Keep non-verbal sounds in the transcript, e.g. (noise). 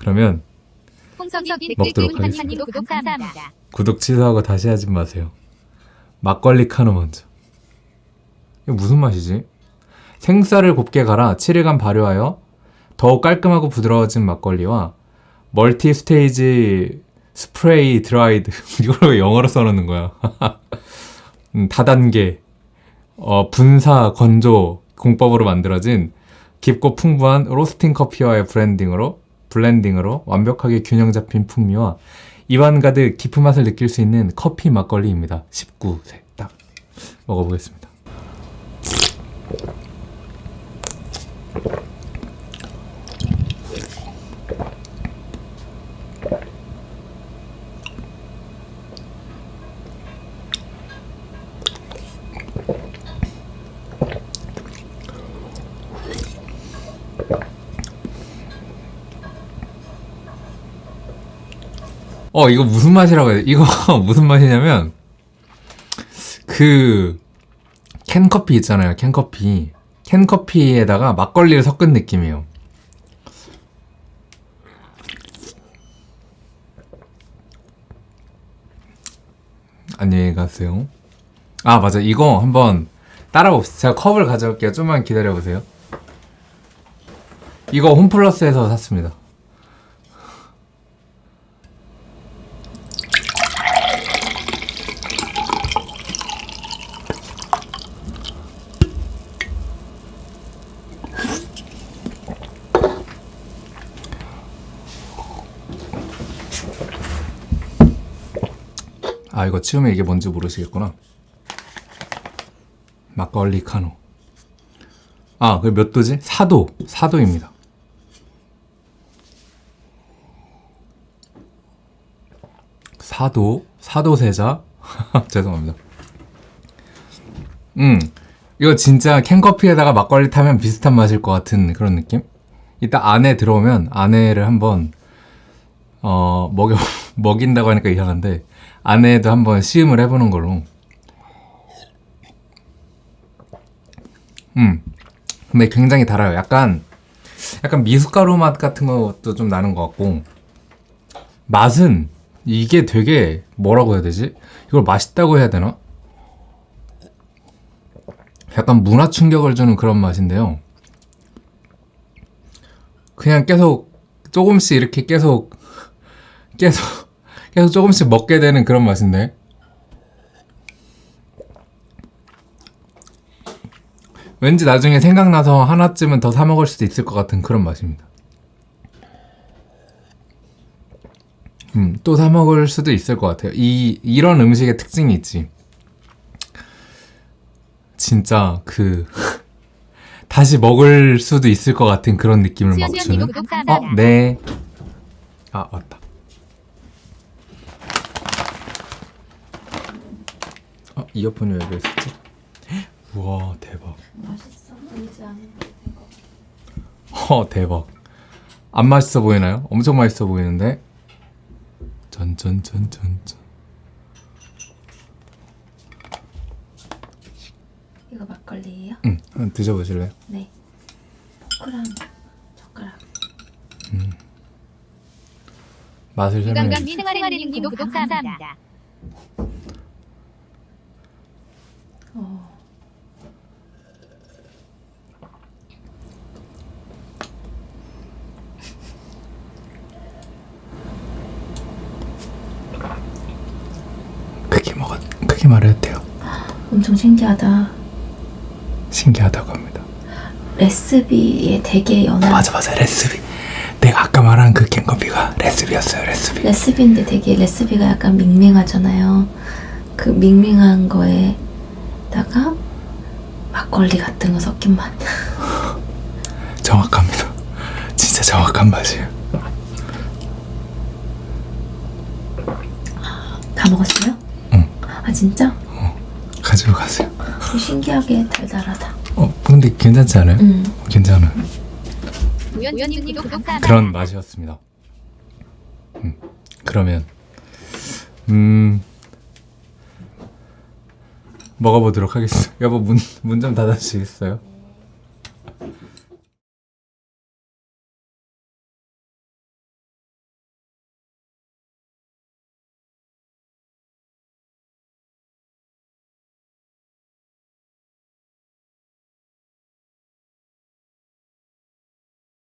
그러면 먹도록 하겠습니다. 구독 감사합니다. 구독 취소하고 다시 하지 마세요. 막걸리 카누 먼저. 이거 무슨 맛이지? 생쌀을 곱게 갈아 7일간 발효하여 더욱 깔끔하고 부드러워진 막걸리와 멀티 스테이지 스프레이 드라이드 (laughs) 이걸 왜 영어로 써놓는 거야? (laughs) 음, 다단계 어, 분사 건조 공법으로 만들어진 깊고 풍부한 로스팅 커피와의 브랜딩으로 블렌딩으로 완벽하게 균형 잡힌 풍미와 입안 가득 깊은 맛을 느낄 수 있는 커피 막걸리입니다. 19세 딱 먹어보겠습니다. 어 이거 무슨 맛이라고 해야 돼? 이거 (laughs) 무슨 맛이냐면 그 캔커피 있잖아요 캔커피. 캔커피에다가 막걸리를 섞은 느낌이에요. 안녕히 가세요. 아 맞아. 이거 한번 따라봅시다. 제가 컵을 가져올게요. 좀만 기다려보세요. 이거 홈플러스에서 샀습니다 아 이거 치우면 이게 뭔지 모르시겠구나. 막걸리 카노 아 그게 몇 도지? 4도. 4도입니다. 사도 사도 세자. (laughs) 죄송합니다. 음 이거 진짜 캔커피에다가 막걸리 타면 비슷한 맛일 것 같은 그런 느낌? 이따 안에 들어오면 안에를 한번 어 먹여 (laughs) 먹인다고 하니까 이상한데 안에도 한번 시음을 해보는 걸로. 음, 근데 굉장히 달아요. 약간 약간 미숫가루 맛 같은 것도 좀 나는 것 같고 맛은 이게 되게 뭐라고 해야 되지? 이걸 맛있다고 해야 되나? 약간 문화 충격을 주는 그런 맛인데요. 그냥 계속 조금씩 이렇게 계속 계속 계속 조금씩 먹게 되는 그런 맛인데 왠지 나중에 생각나서 하나쯤은 더 사 먹을 수도 있을 것 같은 그런 맛입니다 음, 또 사 먹을 수도 있을 것 같아요 이, 이런 음식의 특징이 있지 진짜 그 (laughs) 다시 먹을 수도 있을 것 같은 그런 느낌을 막 주는 어. 네. 아, 맞다. 이어폰이 왜 있었지? 우와, 대박. 맛있어 보이지 않는데 어, 대박. 안 맛있어 보이나요? 엄청 맛있어 보이는데? 전전전전전. 이거 막걸리예요? 응, 한번 드셔보실래요? 네 포크랑 젓가락 맛을 설명해 유감감 주세요. 구독 감사합니다. 어. 크게 먹어, 크게 말해도 돼요. 엄청 신기하다 신기하다고 합니다. 레시피에 되게 연한 맞아, 맞아, 레시피. 내가 아까 말한 그 캔커피가 레시피였어요, 레시피. 레시피인데 되게 레시피가 약간 밍밍하잖아요 그 밍밍한 거에다가 막걸리 같은 거 섞인 맛 (laughs) 정확합니다. 진짜 정확한 맛이에요. 다 먹었어요? 응. 아 진짜? 가지고 가세요. 신기하게 달달하다 어, 근데 괜찮지 않아요? 음. 감사합니다. 그런 맛이었습니다. 음, 그러면 음 먹어보도록 하겠습니다. (laughs) 여보 문 문 좀 닫아주시겠어요?